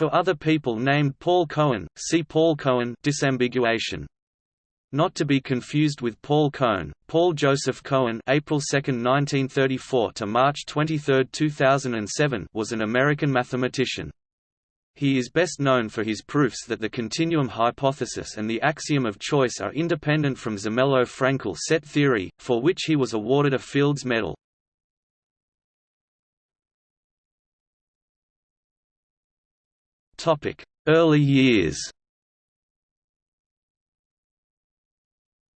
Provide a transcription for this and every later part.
For other people named Paul Cohen, see Paul Cohen disambiguation. Not to be confused with Paul Cohn, Paul Joseph Cohen April 2, 1934 to March 23, 2007 was an American mathematician. He is best known for his proofs that the continuum hypothesis and the axiom of choice are independent from Zermelo-Fraenkel set theory, for which he was awarded a Fields Medal. Early years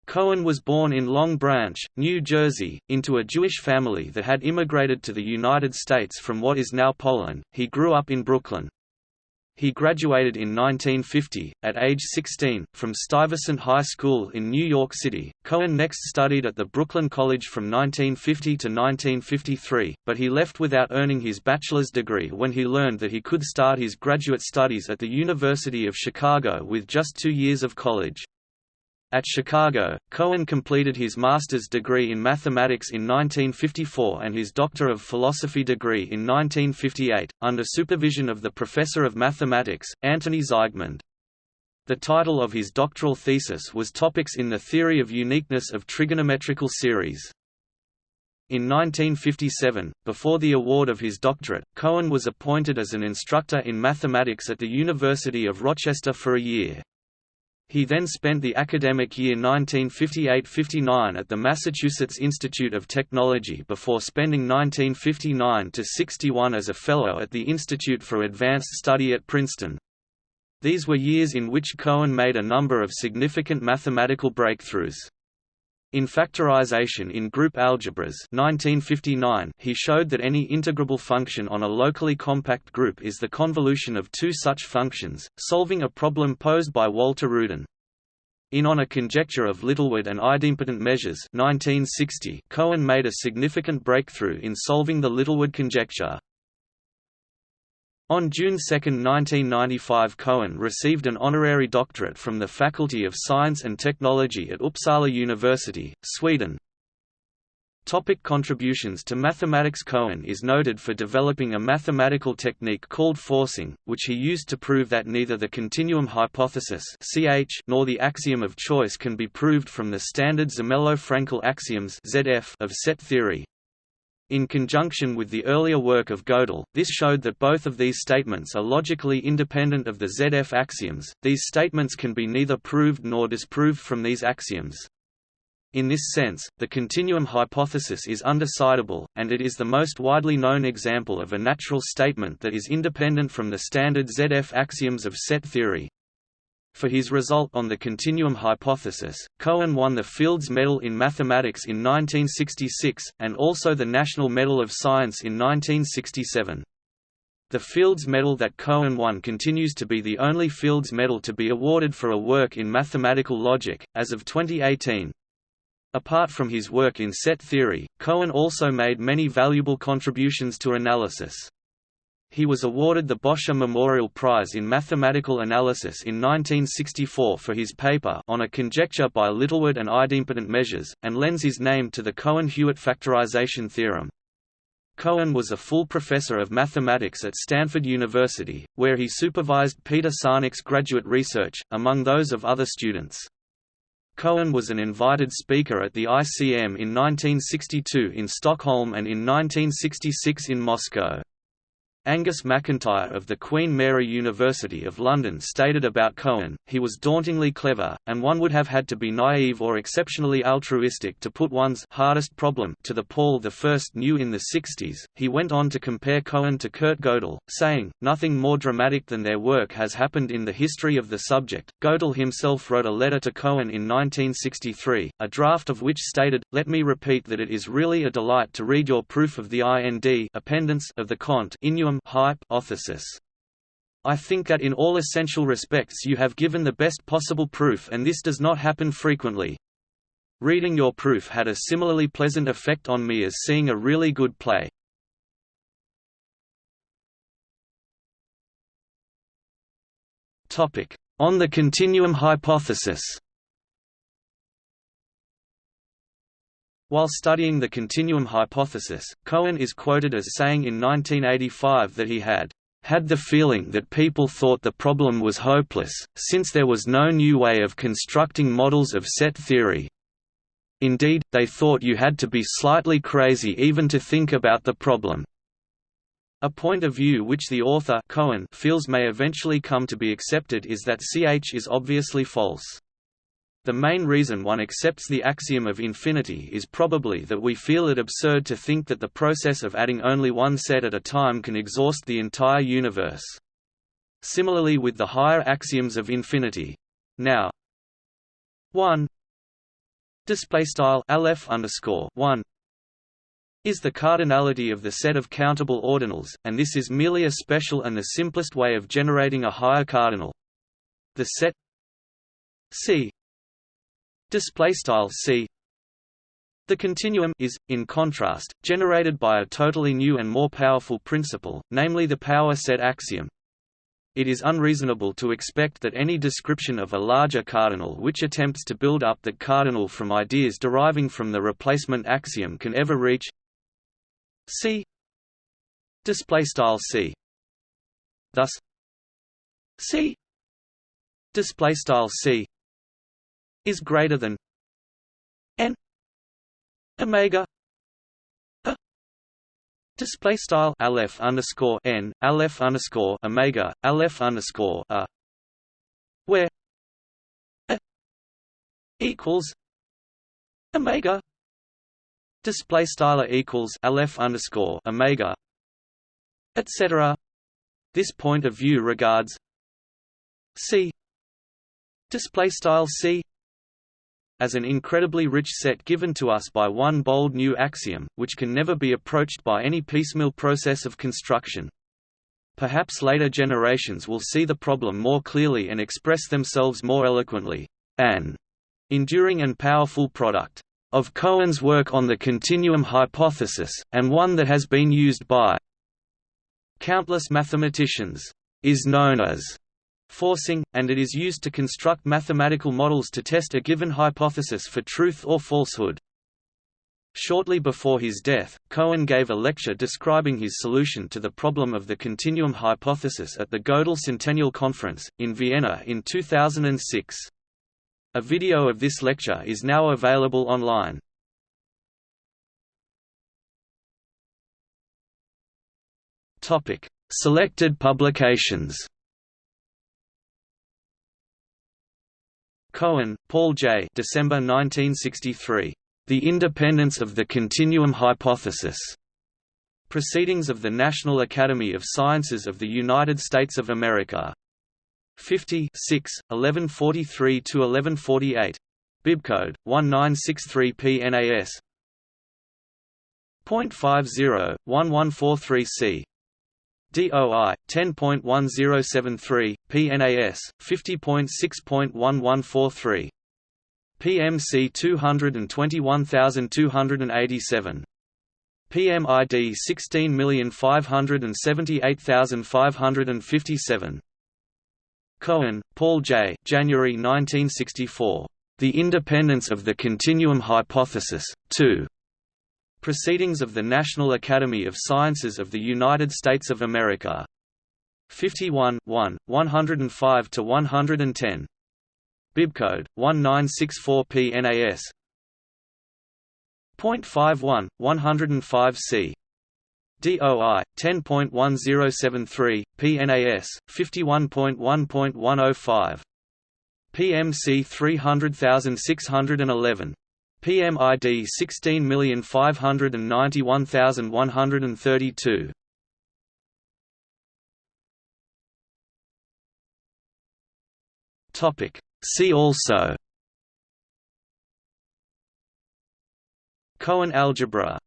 Cohen was born in Long Branch, New Jersey, into a Jewish family that had immigrated to the United States from what is now Poland. He grew up in Brooklyn. He graduated in 1950, at age 16, from Stuyvesant High School in New York City. Cohen next studied at the Brooklyn College from 1950 to 1953, but he left without earning his bachelor's degree when he learned that he could start his graduate studies at the University of Chicago with just two years of college. At Chicago, Cohen completed his master's degree in mathematics in 1954 and his Doctor of Philosophy degree in 1958, under supervision of the professor of mathematics, Antoni Zygmund. The title of his doctoral thesis was Topics in the Theory of Uniqueness of Trigonometrical Series. In 1957, before the award of his doctorate, Cohen was appointed as an instructor in mathematics at the University of Rochester for a year. He then spent the academic year 1958–59 at the Massachusetts Institute of Technology before spending 1959–61 as a Fellow at the Institute for Advanced Study at Princeton. These were years in which Cohen made a number of significant mathematical breakthroughs. In factorization in group algebras 1959, he showed that any integrable function on a locally compact group is the convolution of two such functions, solving a problem posed by Walter Rudin. In On a Conjecture of Littlewood and Idempotent Measures 1960, Cohen made a significant breakthrough in solving the Littlewood conjecture. On June 2, 1995 Cohen received an honorary doctorate from the Faculty of Science and Technology at Uppsala University, Sweden. Topic contributions to mathematics Cohen is noted for developing a mathematical technique called forcing, which he used to prove that neither the continuum hypothesis (CH) nor the axiom of choice can be proved from the standard Zermelo-Fraenkel axioms (ZF) of set theory. In conjunction with the earlier work of Gödel, this showed that both of these statements are logically independent of the ZF axioms. These statements can be neither proved nor disproved from these axioms. In this sense, the continuum hypothesis is undecidable, and it is the most widely known example of a natural statement that is independent from the standard ZF axioms of set theory. For his result on the continuum hypothesis, Cohen won the Fields Medal in Mathematics in 1966, and also the National Medal of Science in 1967. The Fields Medal that Cohen won continues to be the only Fields Medal to be awarded for a work in mathematical logic, as of 2018. Apart from his work in set theory, Cohen also made many valuable contributions to analysis. He was awarded the Bôcher Memorial Prize in Mathematical Analysis in 1964 for his paper on a conjecture by Littlewood and idempotent measures, and lends his name to the Cohen-Hewitt factorization theorem. Cohen was a full professor of mathematics at Stanford University, where he supervised Peter Sarnak's graduate research, among those of other students. Cohen was an invited speaker at the ICM in 1962 in Stockholm and in 1966 in Moscow. Angus Macintyre of the Queen Mary University of London stated about Cohen, he was dauntingly clever, and one would have had to be naive or exceptionally altruistic to put one's hardest problem to the Paul I knew in the 60s. He went on to compare Cohen to Kurt Gödel, saying, Nothing more dramatic than their work has happened in the history of the subject. Gödel himself wrote a letter to Cohen in 1963, a draft of which stated, Let me repeat that it is really a delight to read your proof of the IND of the Cont hypothesis. I think that in all essential respects you have given the best possible proof and this does not happen frequently. Reading your proof had a similarly pleasant effect on me as seeing a really good play. On the continuum hypothesis While studying the continuum hypothesis, Cohen is quoted as saying in 1985 that he had had the feeling that people thought the problem was hopeless, since there was no new way of constructing models of set theory. Indeed, they thought you had to be slightly crazy even to think about the problem. A point of view which the author Cohen feels may eventually come to be accepted is that CH is obviously false. The main reason one accepts the axiom of infinity is probably that we feel it absurd to think that the process of adding only one set at a time can exhaust the entire universe. Similarly with the higher axioms of infinity. Now 1 display style aleph underscore 1 is the cardinality of the set of countable ordinals, and this is merely a special and the simplest way of generating a higher cardinal. The set C display style C. The continuum is, in contrast, generated by a totally new and more powerful principle, namely the power set axiom. It is unreasonable to expect that any description of a larger cardinal which attempts to build up that cardinal from ideas deriving from the replacement axiom can ever reach C. Display style C. Thus C. Display style C is greater than n omega display style aleph underscore n aleph underscore omega aleph underscore a where a equals omega display style equals aleph underscore omega etc this point of view regards c display style c as an incredibly rich set given to us by one bold new axiom, which can never be approached by any piecemeal process of construction. Perhaps later generations will see the problem more clearly and express themselves more eloquently. An enduring and powerful product of Cohen's work on the continuum hypothesis, and one that has been used by countless mathematicians, is known as forcing, and it is used to construct mathematical models to test a given hypothesis for truth or falsehood. Shortly before his death, Cohen gave a lecture describing his solution to the problem of the continuum hypothesis at the Gödel Centennial Conference, in Vienna in 2006. A video of this lecture is now available online. Selected publications. Cohen, Paul J. December 1963. The Independence of the Continuum Hypothesis. Proceedings of the National Academy of Sciences of the United States of America. 50 6, 1143–1148. Bibcode 1963 PNAS. .50 1143C. DOI 10.1073 PNAS 50.6.1143 PMC 221287 PMID 16578557 Cohen, Paul J. January 1964. The Independence of the Continuum Hypothesis, 2. Proceedings of the National Academy of Sciences of the United States of America. 51 1, 105–110. Bibcode, 1964 PNAS. .51, 105C. DOI 10.1073 PNAS 51.1.105 PMC 300611 PMID 16591132 Topic. See also. Cohen algebra